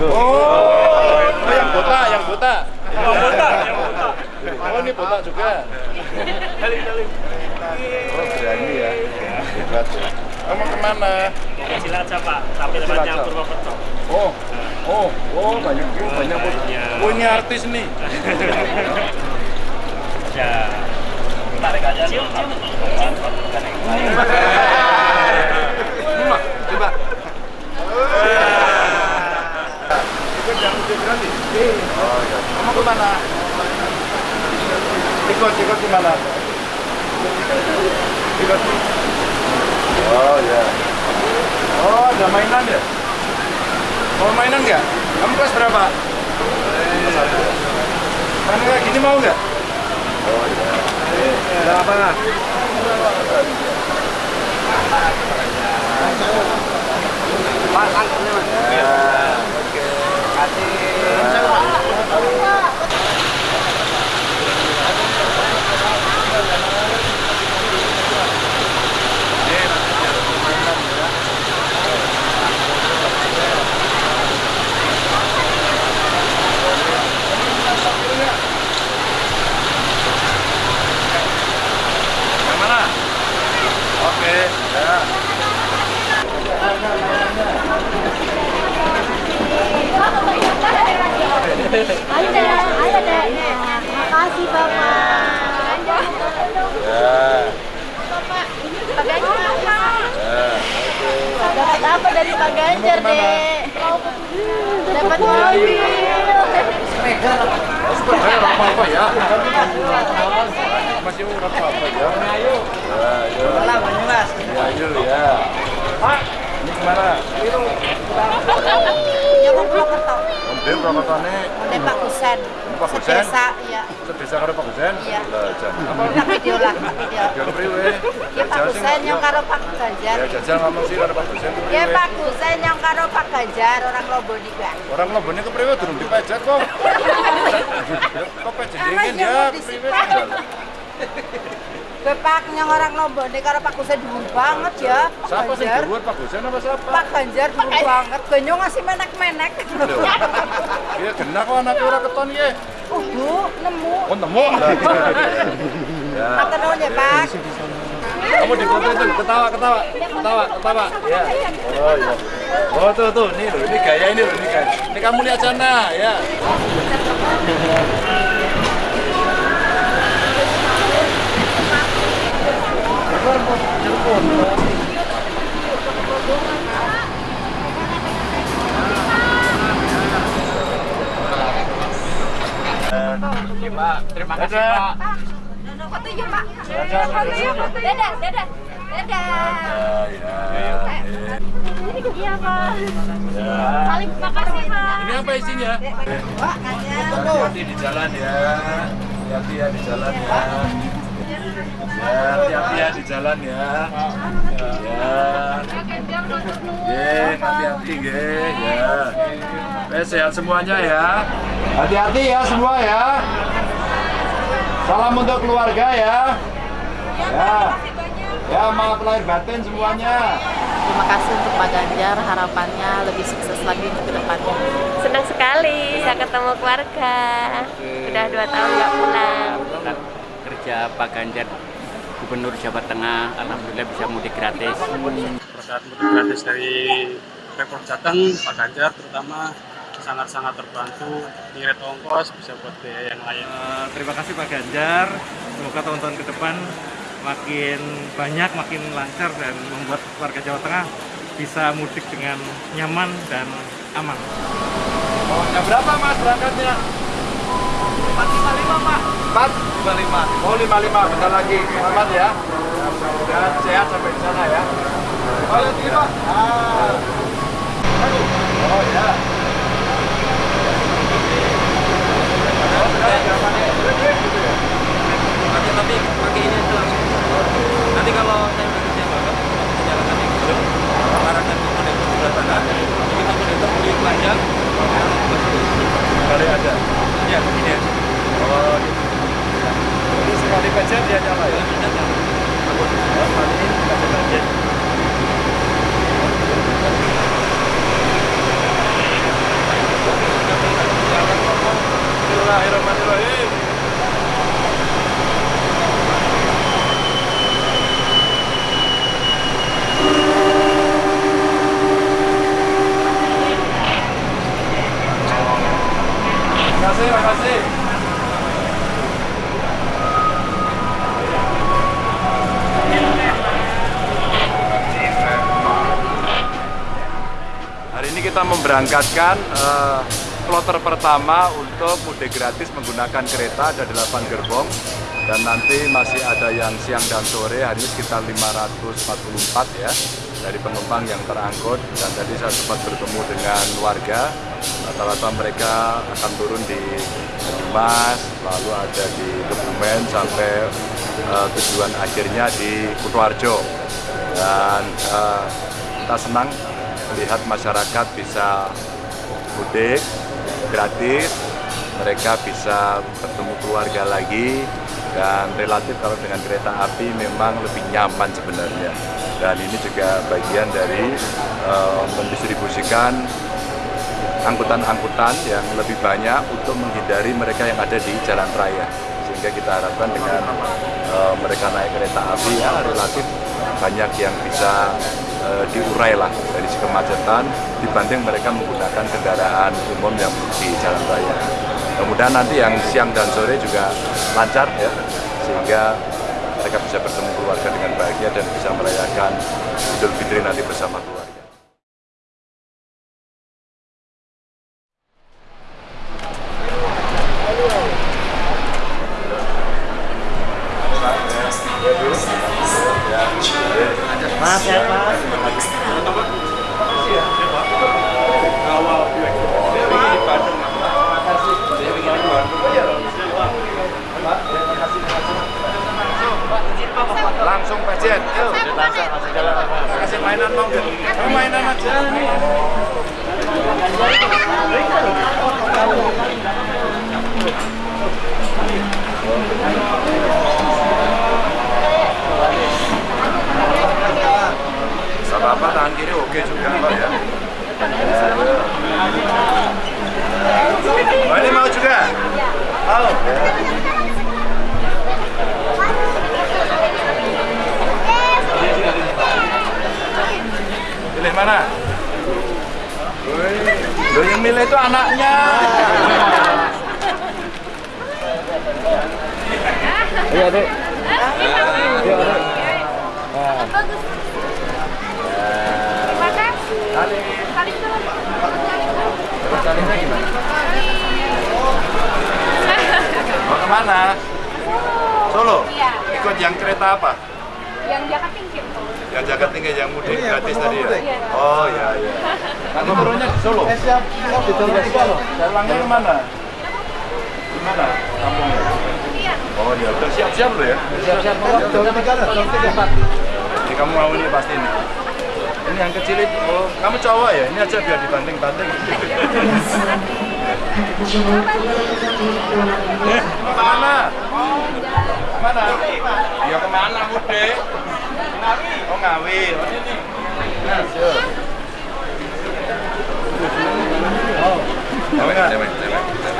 Oh, oh, yang buta, yang buta. Oh, botak, yang botak. Oh, ini buta juga. Balik, balik. Oh, berani ya. Hebat ya. Kamu ke mana? Ke Cilacap, Pak. Tapi tempatnya. Purwokerto. Oh, oh, oh, banyak oh, banyak Banyak. punya artis nih. Ya. Tarik aja. Cium, cium. Coba, coba. Ikut yang udah Kamu ke mana? Ikut, ikut ke mana? Ikut. Oh ya. Oh, ada mainan ya? Mau mainan nggak? Kamu kelas berapa? Kamu kayak gini mau nggak? Oh iya. Ada apa? Ya, oke. Yang mana? Oke, ya. Ayo ayo deh. Makasih Bapak. Ya. Bapak, Pak Ganjar. Ya. Dapat apa dari Pak Ganjar, Dek? Dapat mobil. Eh, apa apa ya? Masih urap apa ya? Ya, ayo. Ya, ayo ya. Pak, ini ke mana? Ya mau Purwokerto. Mobil berapa tane? Ada Pak Kusen. Pak Kusen? Sedesa, ya. Sedesa karo Pak Gusen? Iya. Lah, jan. Apa? Tak video lah. Ya. Jal priwe? Ya Pak Kusen yang karo Pak Ganjar. Ya, jajal ngomong sih karo Pak Gusen. Ya? Pak Kusen yang karo Pak Ganjar orang Lombok juga. Orang Lombone kepriwe durung dipajak kok. Kok pajak dingin ya? mau Bapak yang orang Lombok ini karo Pak Kusen dulu banget ya. Pak Siapa sih Ganjar. dhuwur Pak Gusen apa siapa? Pak Ganjar dulu banget. Banyak ngasih menek-menek. Iya genah kok anaknya ora keton ya. Oh Bu, nemu. Oh nemu. Ya. Nuwun ya Pak. Kamu di foto itu ketawa ketawa ketawa ketawa. Ya. Oh iya. Oh tuh tuh nih loh ini gaya ini loh ini gaya. Ini kamu lihat sana ya. Pak, terima kasih. Pak. Foto yuk Pak. Dadah, Foto yuk. dadah. Dadah, dadah. Dadah. Ya, ya. Iya Pak. Ya. Paling makasih Pak. Ini apa isinya? Pak. Hati-hati di jalan ya. Hati-hati ya di jalan ya. Ya, hati-hati ya di jalan ya. Ya. Ye, hati-hati ge, ya. Eh, sehat semuanya ya. Hati-hati ya semua ya. Salam untuk keluarga ya. Ya. Ya, maaf lahir batin semuanya. Terima kasih untuk Pak Ganjar, harapannya lebih sukses lagi untuk ke depannya. Senang sekali bisa ketemu keluarga. Sudah dua tahun nggak pulang. Kerja Pak Ganjar Gubernur Jawa Tengah Alhamdulillah bisa mudik gratis Berkat mudik gratis dari Pemprov Jateng, Pak Ganjar terutama sangat-sangat terbantu ngirit ongkos bisa buat biaya yang lain. Eh, terima kasih Pak Ganjar. Semoga tahun-tahun ke depan makin banyak, makin lancar dan membuat warga Jawa Tengah bisa mudik dengan nyaman dan aman. Oh, jam berapa mas berangkatnya? 4.55 pak 4.55 Oh 55, bentar lagi Selamat ya Sehat, sehat sampai di sana ya Oh lihat ini pak ah. Aduh. Oh ya Nanti tapi pakai ini aja langsung. Nanti kalau saya kaki ke arahkan ke sebelah sana. Kita monitor beli ada? Ya, begini ya. Oh, gitu. Ini sekali pencet dia nyala ya? Oh, kali ini kasih pencet. Bismillahirrahmanirrahim. Makasih, makasih. Hari ini kita memberangkatkan eh, kloter pertama untuk mudik gratis menggunakan kereta ada 8 gerbong. Dan nanti masih ada yang siang dan sore hari ini sekitar 544 ya dari penumpang yang terangkut. Dan tadi saya sempat bertemu dengan warga. Rata-rata mereka akan turun di Banyumas lalu ada di Kebumen sampai eh, tujuan akhirnya di Kutoarjo dan eh, kita senang melihat masyarakat bisa mudik gratis, mereka bisa bertemu keluarga lagi dan relatif kalau dengan kereta api memang lebih nyaman sebenarnya. Dan ini juga bagian dari eh, mendistribusikan angkutan-angkutan yang lebih banyak untuk menghindari mereka yang ada di jalan raya. Sehingga kita harapkan dengan eh, mereka naik kereta api ya relatif banyak yang bisa eh, diurai lah dari segi kemacetan dibanding mereka menggunakan kendaraan umum yang di jalan raya. Kemudian nanti yang siang dan sore juga lancar ya, sehingga mereka bisa bertemu keluarga dengan bahagia dan bisa merayakan Idul Fitri nanti bersama keluarga. Mas ya Mas. Langsung yuk. Kasih mainan mau nggak? Mainan aja apa tangan kiri oke juga Pak ya. Oh, ini mau juga? Mau. Pilih mana? Loh yang milih itu anaknya. Iya, Dek. Iya, Dek. Terima kasih. Kali. Kali itu Terus kalinya gimana? Mau ke mana? Solo? Iya. Ikut yang kereta apa? yang Jakarta tinggi. Yang jaga tinggi yang mudik gratis tadi ya? Oh iya iya. Nanti turunnya di Solo? Eh siap, siap di Solo. Dalangnya ke mana? Gimana kampungnya? Iya. Oh iya, udah siap-siap lo ya? Siap-siap mau jam tiga jam tiga Pak. Jadi kamu mau ini pasti ini. Ini yang kecil itu, oh kamu cowok ya? Ini aja biar dibanting-banting. Eh, Ke mana? Ya ke mana mudik? Oh ngawi, oh ini. Nah, siap. Oh, mau nggak?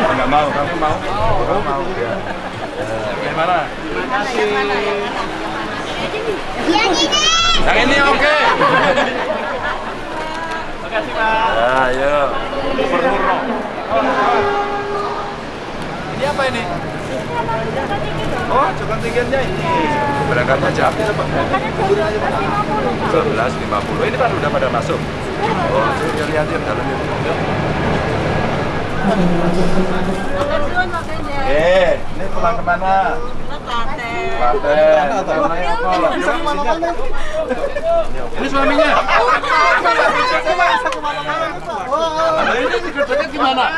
Oh, nggak mau, kamu mau? Kamu mau? Ya. Yang mana? Yang ini oke. Makasih Pak. Ya, ayo. Gubernur. Ini apa ini? Oh, cukup tingginya ini. Berangkatnya jam berapa? 11.50. Ini kan udah pada masuk. Oh, lihat lihat lihat dalam itu. Eh, ini pulang ke mana? Klaten. Apa? Ini suaminya. Nah,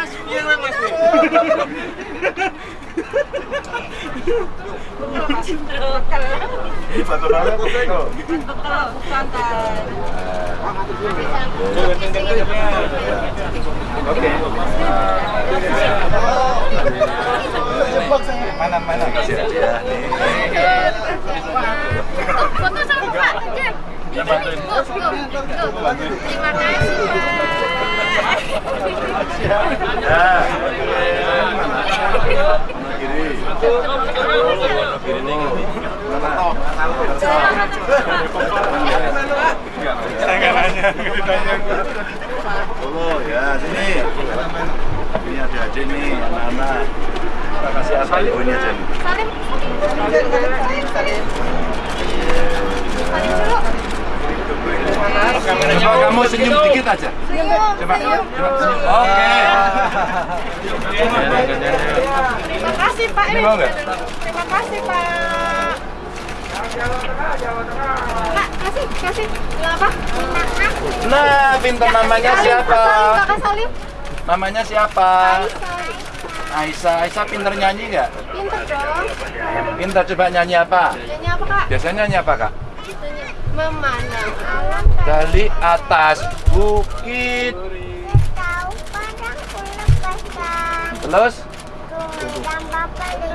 Oke. Mana mana kasih. Foto sama Pak. Terima kasih. Nah. Saya nggak nanya, nggak ditanya. Ya, sini. Ini ada aja nih, anak-anak. Kita kasih asal ibunya aja nih. Salim. Coba kamu senyum dikit aja. Coba. Oke. Terima kasih, Pak. Ini? Terima kasih, Pak. Kak, kasih, kasih. Bilang apa? Terima kasih. Nah, pinter namanya siapa? Kakak Salim. Namanya siapa? Aisyah. Aisyah pinter nyanyi nggak? Pinter dong. Pinter coba nyanyi apa? Nyanyi apa, Kak? Biasanya nyanyi apa kak? Memandang alam Dari atas bukit. Terus?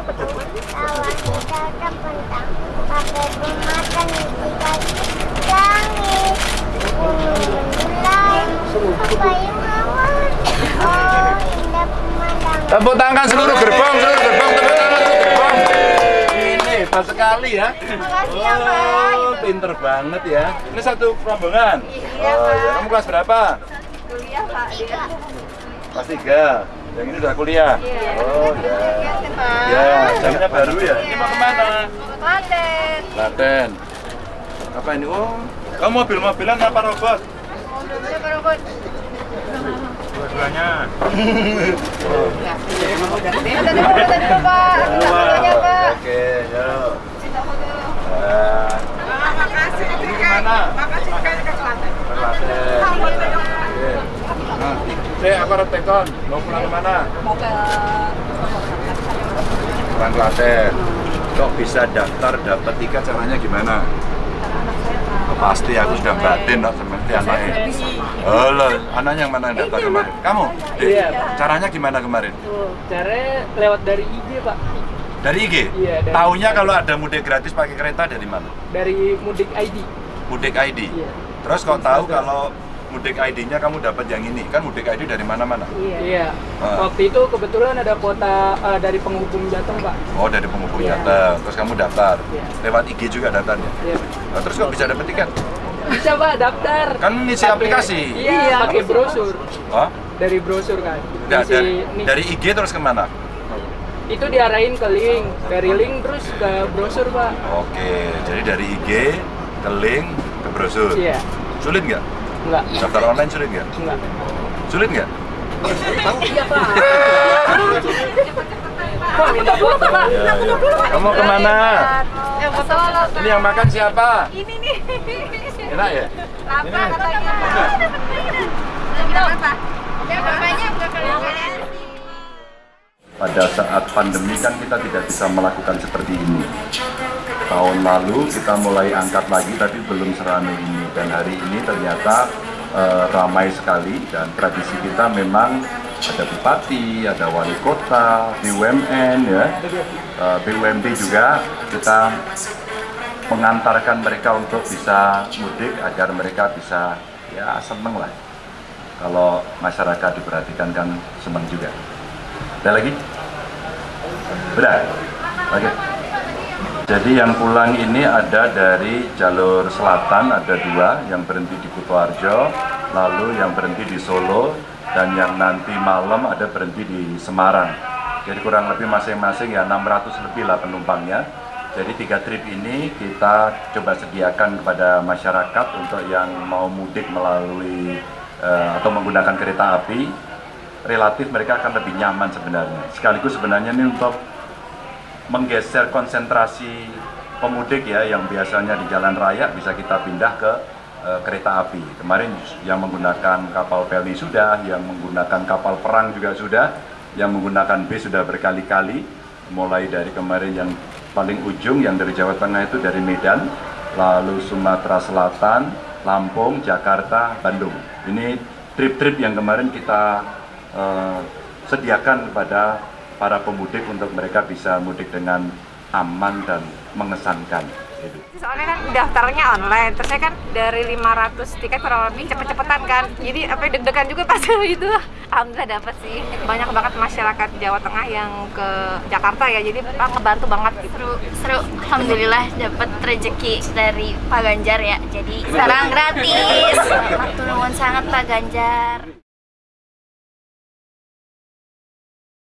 Pakai pemakan Gunung Oh indah pemandangan Tepuk tangan seluruh gerbong, seluruh gerbong, tepuk tangan seluruh gerbong. Ini hebat sekali ya. Terima kasih ya, Pak. Oh, pinter banget ya. Ini satu rombongan. Iya. Pak. Kamu kelas berapa? Kuliah, Pak. Kelas tiga. Yang ini udah kuliah. Iya. Oh ya. Pak. Ya, jamnya baru ya. Ini mau ke mana? Klaten. Klaten. Apa ini? Oh, kamu mobil-mobilan apa robot? Mobilnya baru buat. Dua-duanya. Ada dulu, ada dulu, Pak. Minta fotonya, Pak. Oke, yuk. Minta foto. Nah, ini ke mana? Ke Klaten. Oke. Nah, saya tekon. Mau pulang ke mana? Mau ke Klaten. Kok bisa daftar dapat tiket caranya gimana? Oh, pasti aku sudah batin no, seperti anaknya. Oh, loh, anaknya yang mana yang daftar kemarin? Kamu? Iya. Caranya gimana kemarin? Tuh, caranya lewat dari IG pak, Dari IG? Iya, dari Taunya kalau ada mudik gratis pakai kereta dari mana? dari Mudik ID. Mudik ID. Iya. Terus kau tahu kalau mudik ID-nya kamu dapat yang ini? Kan mudik ID dari mana-mana? Iya. Ah. Waktu itu kebetulan ada kuota eh, dari penghubung Jateng pak. Oh, dari penghubung Iya. Jateng. Terus kamu daftar. Iya. Lewat IG juga daftarnya. Iya. Nah, terus kok bisa dapat tiket? Bisa pak daftar. Kan ngisi Pakai- aplikasi. Iya. Pakai brosur. Oh, Dari brosur kan. Ngisi dari, nih. dari IG terus ke mana? Itu diarahin ke link. Dari link terus ke brosur pak. Oke, jadi dari IG ke link ke brosur. Iya. Sulit nggak? Enggak. Daftar online sulit nggak? Enggak. Sulit nggak? Iya pak. Pak minta foto pak. Ya, ya. Kamu ke mana? Eh. Ini yang makan siapa? Ini nih. Enak ya? Lapar katanya. Bilang apa? Ya, bapaknya bukan pada saat pandemi kan kita tidak bisa melakukan seperti ini. Tahun lalu kita mulai angkat lagi tapi belum seramai ini dan hari ini ternyata eh, ramai sekali dan tradisi kita memang ada bupati, ada wali kota, BUMN ya, eh, BUMD juga kita mengantarkan mereka untuk bisa mudik agar mereka bisa ya seneng lah. Kalau masyarakat diperhatikan kan seneng juga. Ada lagi? Udah? Oke. Jadi yang pulang ini ada dari jalur selatan ada dua, yang berhenti di Kutoarjo, lalu yang berhenti di Solo, dan yang nanti malam ada berhenti di Semarang. Jadi kurang lebih masing-masing ya 600 lebih lah penumpangnya. Jadi tiga trip ini kita coba sediakan kepada masyarakat untuk yang mau mudik melalui eh, atau menggunakan kereta api relatif mereka akan lebih nyaman sebenarnya. Sekaligus sebenarnya ini untuk menggeser konsentrasi pemudik ya yang biasanya di jalan raya bisa kita pindah ke eh, kereta api. Kemarin yang menggunakan kapal pelni sudah, yang menggunakan kapal perang juga sudah, yang menggunakan bis sudah berkali-kali. Mulai dari kemarin yang paling ujung yang dari Jawa Tengah itu dari Medan, lalu Sumatera Selatan, Lampung, Jakarta, Bandung. Ini trip-trip yang kemarin kita eh, sediakan kepada para pemudik untuk mereka bisa mudik dengan aman dan mengesankan. Soalnya kan daftarnya online, terus saya kan dari 500 tiket kurang lebih cepet-cepetan kan. Jadi apa deg-degan juga pas itu. Alhamdulillah dapat sih. Banyak banget masyarakat Jawa Tengah yang ke Jakarta ya. Jadi Pak ngebantu banget gitu. seru seru alhamdulillah dapat rezeki dari Pak Ganjar ya jadi sekarang gratis matur sangat Pak Ganjar